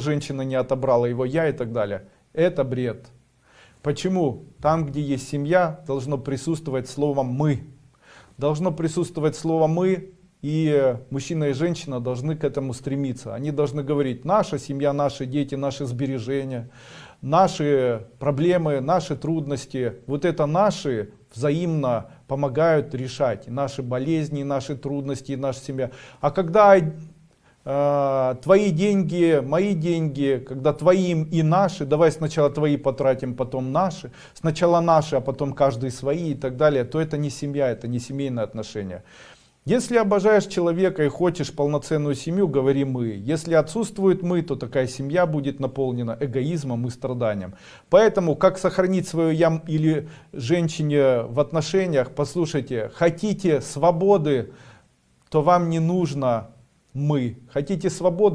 женщина не отобрала его я и так далее. Это бред. Почему? Там, где есть семья, должно присутствовать слово «мы». Должно присутствовать слово «мы», и мужчина и женщина должны к этому стремиться. Они должны говорить, наша семья, наши дети, наши сбережения, наши проблемы, наши трудности. Вот это наши взаимно помогают решать наши болезни, наши трудности, наша семья. А когда твои деньги, мои деньги, когда твоим и наши, давай сначала твои потратим, потом наши, сначала наши, а потом каждый свои и так далее, то это не семья, это не семейные отношения. Если обожаешь человека и хочешь полноценную семью, говори мы. Если отсутствует мы, то такая семья будет наполнена эгоизмом и страданием. Поэтому, как сохранить свою ям или женщине в отношениях, послушайте, хотите свободы, то вам не нужно мы. Хотите свободы,